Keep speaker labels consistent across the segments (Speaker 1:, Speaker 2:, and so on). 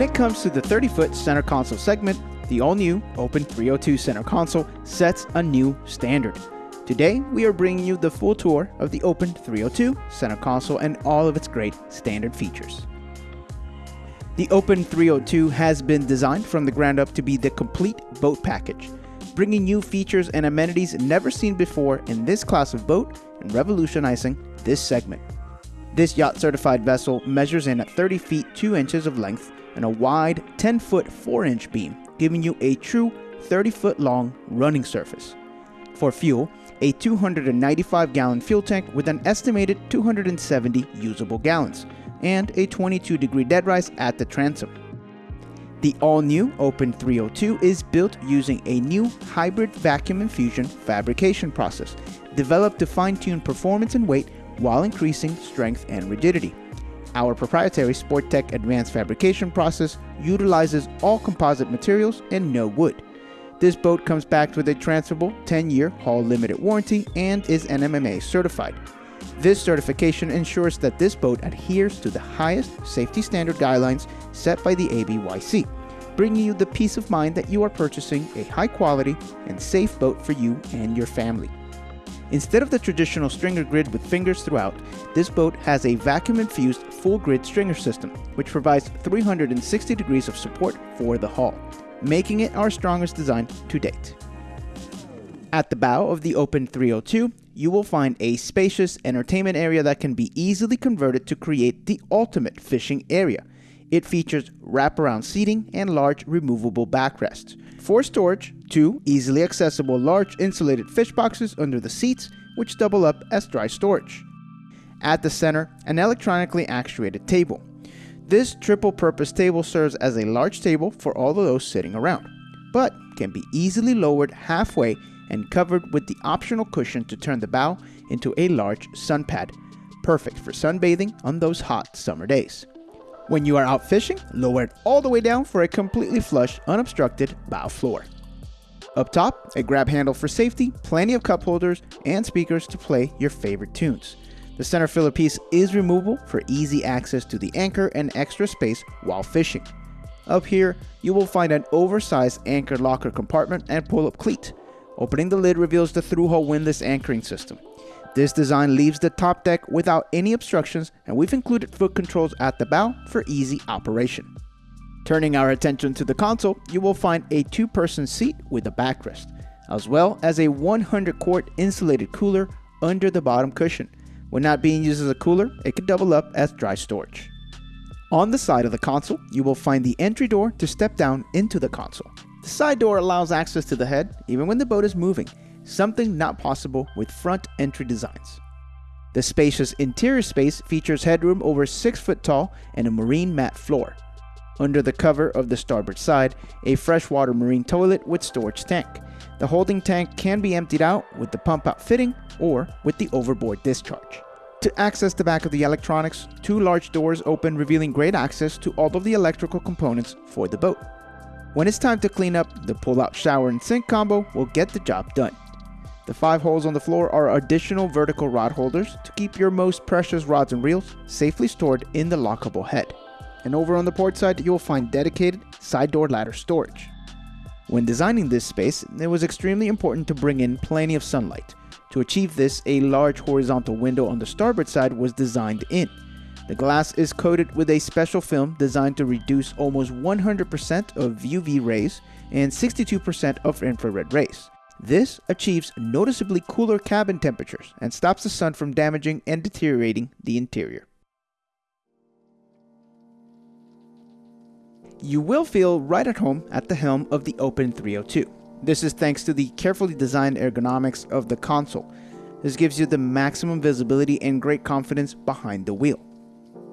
Speaker 1: it comes to the 30-foot center console segment, the all-new Open 302 center console sets a new standard. Today, we are bringing you the full tour of the Open 302 center console and all of its great standard features. The Open 302 has been designed from the ground up to be the complete boat package, bringing new features and amenities never seen before in this class of boat and revolutionizing this segment. This yacht certified vessel measures in at 30 feet 2 inches of length and a wide 10 foot 4 inch beam, giving you a true 30 foot long running surface. For fuel, a 295 gallon fuel tank with an estimated 270 usable gallons, and a 22 degree dead rise at the transom. The all-new Open 302 is built using a new hybrid vacuum infusion fabrication process, developed to fine-tune performance and weight while increasing strength and rigidity. Our proprietary Sporttech advanced fabrication process utilizes all composite materials and no wood. This boat comes backed with a transferable 10-year hull limited warranty and is NMMA certified. This certification ensures that this boat adheres to the highest safety standard guidelines set by the ABYC, bringing you the peace of mind that you are purchasing a high quality and safe boat for you and your family. Instead of the traditional stringer grid with fingers throughout, this boat has a vacuum-infused full grid stringer system, which provides 360 degrees of support for the hull, making it our strongest design to date. At the bow of the Open 302, you will find a spacious entertainment area that can be easily converted to create the ultimate fishing area. It features wraparound seating and large removable backrests. For storage, two easily accessible large insulated fish boxes under the seats, which double up as dry storage. At the center, an electronically actuated table. This triple purpose table serves as a large table for all of those sitting around, but can be easily lowered halfway and covered with the optional cushion to turn the bow into a large sun pad, perfect for sunbathing on those hot summer days. When you are out fishing, lower it all the way down for a completely flush, unobstructed bow floor. Up top, a grab handle for safety, plenty of cup holders, and speakers to play your favorite tunes. The center filler piece is removable for easy access to the anchor and extra space while fishing. Up here, you will find an oversized anchor locker compartment and pull-up cleat, Opening the lid reveals the through-hull windlass anchoring system. This design leaves the top deck without any obstructions and we've included foot controls at the bow for easy operation. Turning our attention to the console, you will find a two-person seat with a backrest, as well as a 100 quart insulated cooler under the bottom cushion. When not being used as a cooler, it could double up as dry storage. On the side of the console, you will find the entry door to step down into the console. The side door allows access to the head even when the boat is moving, something not possible with front entry designs. The spacious interior space features headroom over 6 foot tall and a marine mat floor. Under the cover of the starboard side, a freshwater marine toilet with storage tank. The holding tank can be emptied out with the pump out fitting or with the overboard discharge. To access the back of the electronics, two large doors open revealing great access to all of the electrical components for the boat. When it's time to clean up, the pull-out shower and sink combo will get the job done. The five holes on the floor are additional vertical rod holders to keep your most precious rods and reels safely stored in the lockable head. And over on the port side, you'll find dedicated side door ladder storage. When designing this space, it was extremely important to bring in plenty of sunlight. To achieve this, a large horizontal window on the starboard side was designed in. The glass is coated with a special film designed to reduce almost 100% of UV rays and 62% of infrared rays. This achieves noticeably cooler cabin temperatures and stops the sun from damaging and deteriorating the interior. You will feel right at home at the helm of the Open 302. This is thanks to the carefully designed ergonomics of the console. This gives you the maximum visibility and great confidence behind the wheel.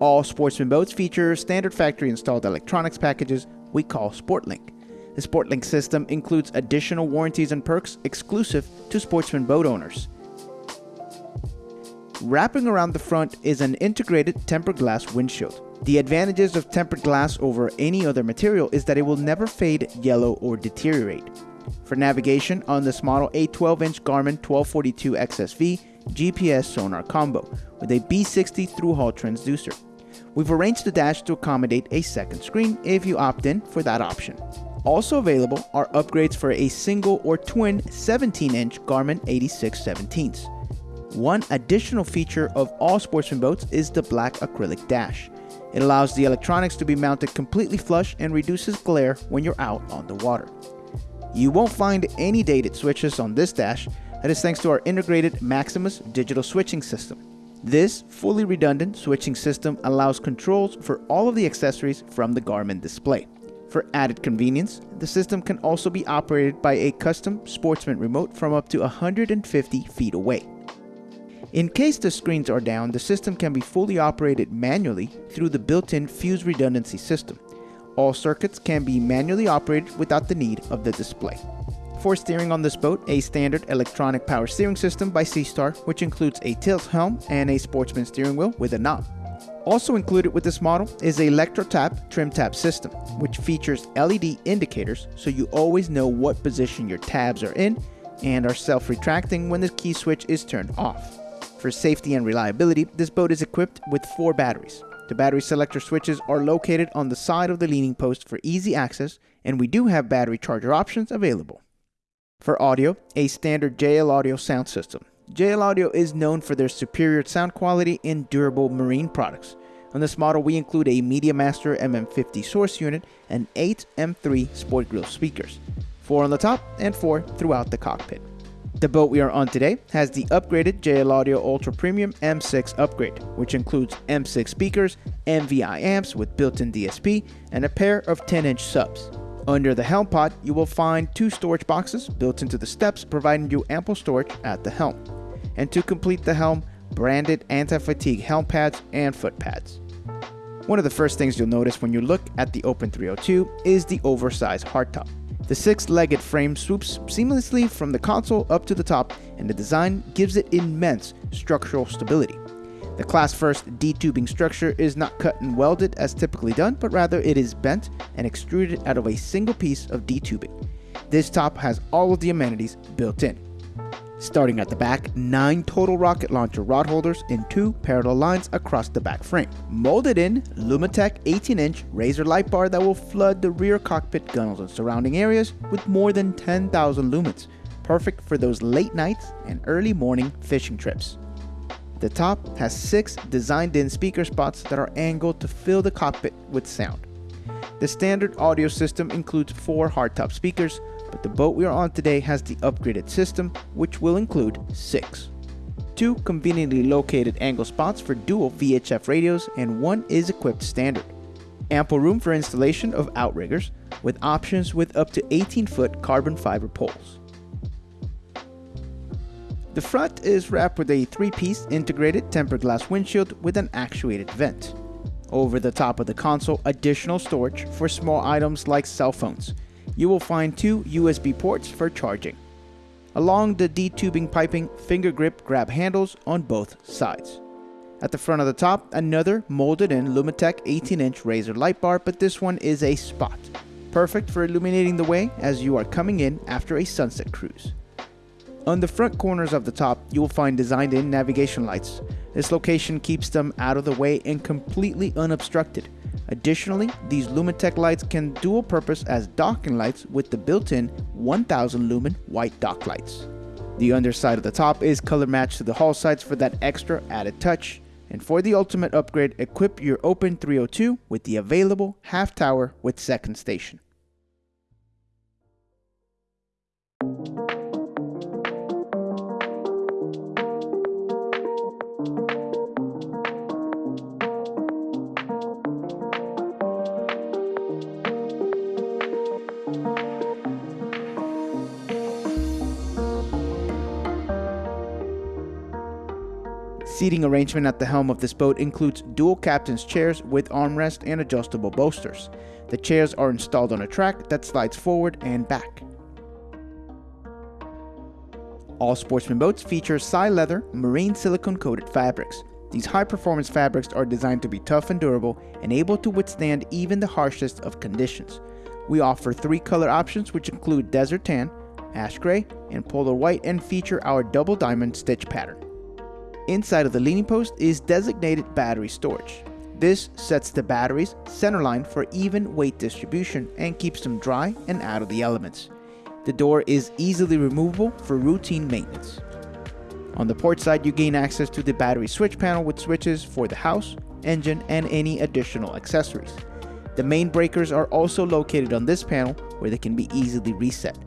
Speaker 1: All Sportsman boats feature standard factory installed electronics packages we call SportLink. The SportLink system includes additional warranties and perks exclusive to Sportsman boat owners. Wrapping around the front is an integrated tempered glass windshield. The advantages of tempered glass over any other material is that it will never fade, yellow, or deteriorate. For navigation on this model, a 12-inch Garmin 1242 XSV GPS sonar combo with a B60 through-hull transducer. We've arranged the dash to accommodate a second screen if you opt in for that option. Also available are upgrades for a single or twin 17-inch Garmin 8617s. One additional feature of all Sportsman boats is the black acrylic dash. It allows the electronics to be mounted completely flush and reduces glare when you're out on the water. You won't find any dated switches on this dash, that is thanks to our integrated Maximus digital switching system. This fully redundant switching system allows controls for all of the accessories from the Garmin display. For added convenience, the system can also be operated by a custom Sportsman remote from up to 150 feet away. In case the screens are down, the system can be fully operated manually through the built-in fuse redundancy system. All circuits can be manually operated without the need of the display. For steering on this boat, a standard electronic power steering system by Seastar, which includes a tilt helm and a sportsman steering wheel with a knob. Also included with this model is a Lectrotab trim tab system, which features LED indicators so you always know what position your tabs are in and are self-retracting when the key switch is turned off. For safety and reliability, this boat is equipped with four batteries. The battery selector switches are located on the side of the leaning post for easy access, and we do have battery charger options available. For audio, a standard JL Audio sound system. JL Audio is known for their superior sound quality in durable marine products. On this model, we include a MediaMaster MM50 source unit and 8 M3 Sport Grill speakers, 4 on the top and 4 throughout the cockpit. The boat we are on today has the upgraded JL Audio Ultra Premium M6 upgrade, which includes M6 speakers, MVI amps with built-in DSP, and a pair of 10-inch subs. Under the helm pod, you will find two storage boxes built into the steps providing you ample storage at the helm. And to complete the helm, branded anti-fatigue helm pads and foot pads. One of the first things you'll notice when you look at the Open 302 is the oversized hardtop. The six-legged frame swoops seamlessly from the console up to the top and the design gives it immense structural stability. The class first D-tubing structure is not cut and welded as typically done, but rather it is bent and extruded out of a single piece of D-tubing. This top has all of the amenities built in. Starting at the back, 9 total rocket launcher rod holders in two parallel lines across the back frame. Molded in, Lumitec 18-inch Razor light bar that will flood the rear cockpit gunnels and surrounding areas with more than 10,000 lumens, perfect for those late nights and early morning fishing trips. The top has six designed-in speaker spots that are angled to fill the cockpit with sound. The standard audio system includes four hardtop speakers, but the boat we are on today has the upgraded system, which will include six. Two conveniently located angle spots for dual VHF radios, and one is equipped standard. Ample room for installation of outriggers, with options with up to 18-foot carbon fiber poles. The front is wrapped with a three-piece integrated tempered glass windshield with an actuated vent. Over the top of the console, additional storage for small items like cell phones. You will find two USB ports for charging. Along the D-tubing piping, finger grip grab handles on both sides. At the front of the top, another molded-in Lumitec 18-inch Razor light bar, but this one is a spot. Perfect for illuminating the way as you are coming in after a sunset cruise. On the front corners of the top, you will find designed in navigation lights. This location keeps them out of the way and completely unobstructed. Additionally, these Lumitec lights can dual purpose as docking lights with the built-in 1000 lumen white dock lights. The underside of the top is color matched to the hull sides for that extra added touch. And for the ultimate upgrade, equip your Open 302 with the available half tower with second station. Seating arrangement at the helm of this boat includes dual captain's chairs with armrest and adjustable bolsters. The chairs are installed on a track that slides forward and back. All Sportsman boats feature Psi leather marine silicone coated fabrics. These high performance fabrics are designed to be tough and durable and able to withstand even the harshest of conditions. We offer three color options which include desert tan, ash gray, and polar white and feature our double diamond stitch pattern. Inside of the leaning post is designated battery storage. This sets the batteries centerline for even weight distribution and keeps them dry and out of the elements. The door is easily removable for routine maintenance. On the port side, you gain access to the battery switch panel with switches for the house, engine, and any additional accessories. The main breakers are also located on this panel where they can be easily reset.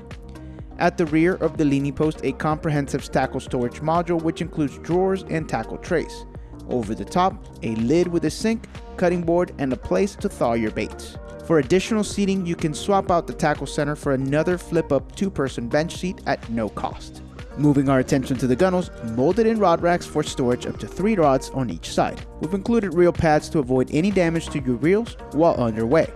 Speaker 1: At the rear of the leaning post, a comprehensive tackle storage module which includes drawers and tackle trays. Over the top, a lid with a sink, cutting board, and a place to thaw your baits. For additional seating, you can swap out the tackle center for another flip-up two-person bench seat at no cost. Moving our attention to the gunnels, molded in rod racks for storage up to 3 rods on each side. We've included reel pads to avoid any damage to your reels while underway.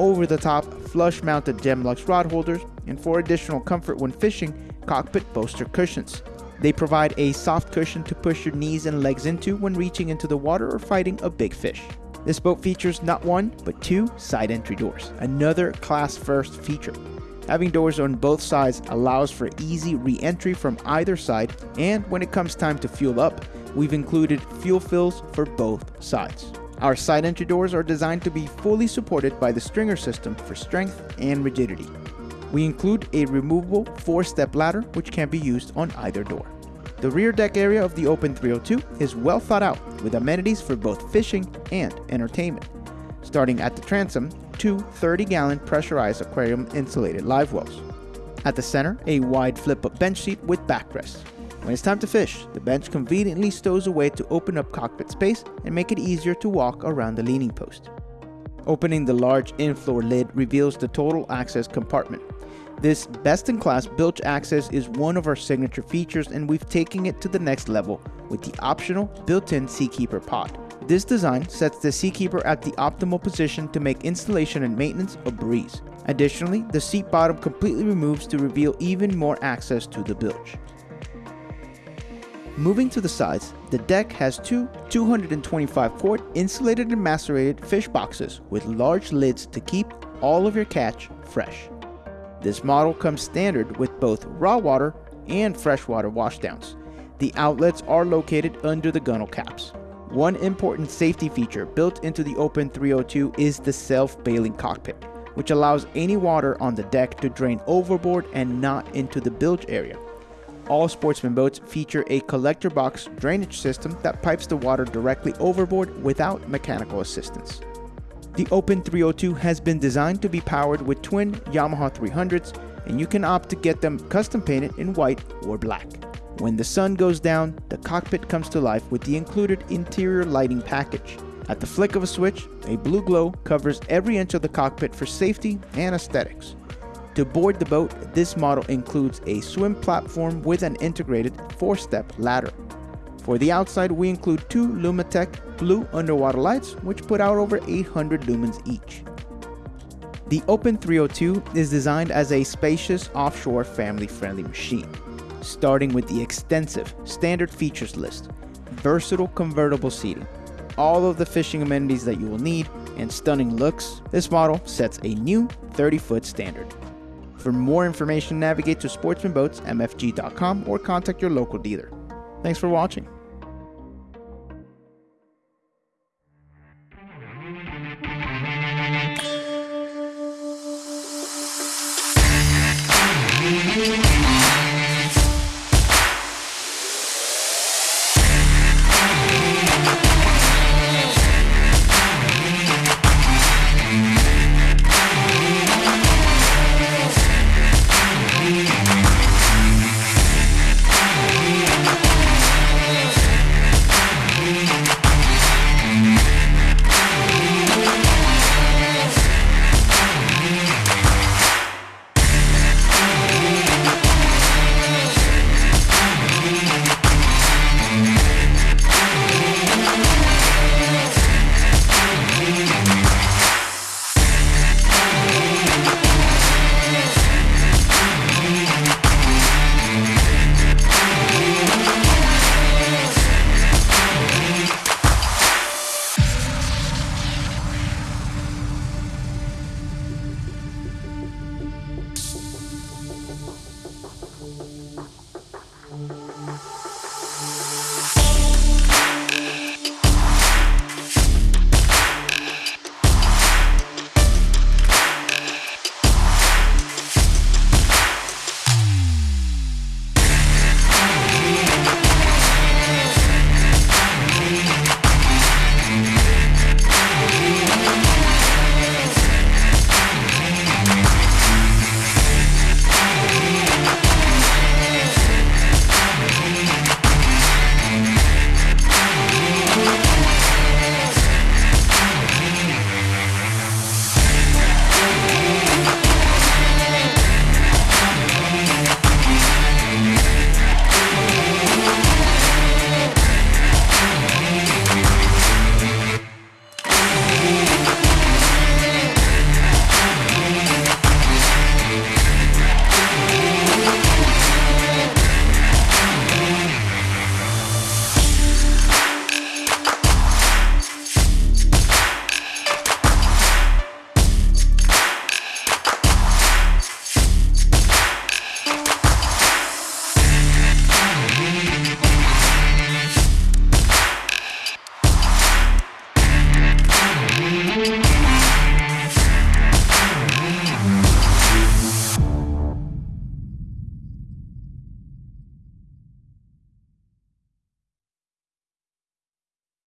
Speaker 1: Over the top, flush mounted Gemlux rod holders, and for additional comfort when fishing, cockpit bolster cushions. They provide a soft cushion to push your knees and legs into when reaching into the water or fighting a big fish. This boat features not one, but two side entry doors, another class first feature. Having doors on both sides allows for easy re-entry from either side and when it comes time to fuel up, we've included fuel fills for both sides. Our side entry doors are designed to be fully supported by the stringer system for strength and rigidity. We include a removable 4-step ladder which can be used on either door. The rear deck area of the Open 302 is well thought out with amenities for both fishing and entertainment. Starting at the transom, two 30-gallon pressurized aquarium insulated live wells. At the center, a wide flip-up bench seat with backrest. When it's time to fish, the bench conveniently stows away to open up cockpit space and make it easier to walk around the leaning post. Opening the large in-floor lid reveals the total access compartment. This best-in-class bilge access is one of our signature features and we've taken it to the next level with the optional built-in Seakeeper pod. This design sets the Seakeeper at the optimal position to make installation and maintenance a breeze. Additionally, the seat bottom completely removes to reveal even more access to the bilge. Moving to the sides, the deck has two 225 quart insulated and macerated fish boxes with large lids to keep all of your catch fresh. This model comes standard with both raw water and freshwater washdowns. The outlets are located under the gunnel caps. One important safety feature built into the Open 302 is the self-bailing cockpit, which allows any water on the deck to drain overboard and not into the bilge area. All sportsman boats feature a collector box drainage system that pipes the water directly overboard without mechanical assistance. The Open 302 has been designed to be powered with twin Yamaha 300s and you can opt to get them custom painted in white or black. When the sun goes down, the cockpit comes to life with the included interior lighting package. At the flick of a switch, a blue glow covers every inch of the cockpit for safety and aesthetics. To board the boat, this model includes a swim platform with an integrated 4-step ladder. For the outside, we include two Lumitec blue underwater lights, which put out over 800 lumens each. The Open 302 is designed as a spacious offshore family-friendly machine starting with the extensive standard features list, versatile convertible seating, all of the fishing amenities that you will need, and stunning looks, this model sets a new 30-foot standard. For more information, navigate to sportsmanboatsmfg.com or contact your local dealer. Thanks for watching.